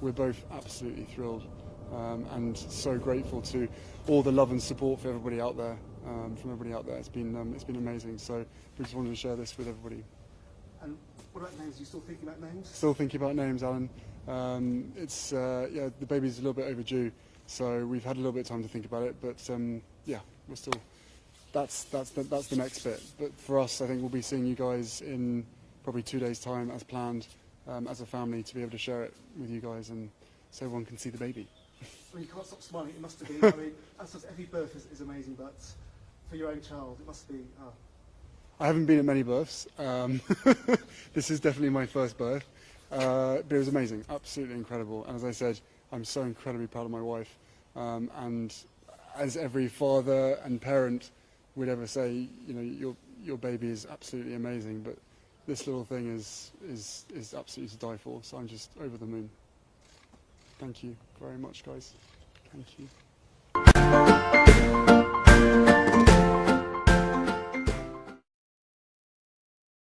we're both absolutely thrilled um, and so grateful to all the love and support for everybody out there. Um, from everybody out there, it's been um, it's been amazing. So we just wanted to share this with everybody. And what about names? Are you still thinking about names? Still thinking about names, Alan. Um, it's uh, yeah, the baby's a little bit overdue, so we've had a little bit of time to think about it. But um, yeah, we're still. That's that's the, that's the next bit. But for us, I think we'll be seeing you guys in probably two days' time, as planned, um, as a family, to be able to share it with you guys, and so everyone can see the baby. I mean, you can't stop smiling. It must have been. I mean, as does every birth is, is amazing, but for your own child, it must be. Oh. I haven't been at many births. Um, this is definitely my first birth, uh, but it was amazing, absolutely incredible. And as I said, I'm so incredibly proud of my wife. Um, and as every father and parent would ever say, you know, your your baby is absolutely amazing, but this little thing is is is absolutely to die for. So I'm just over the moon. Thank you very much, guys. Thank you.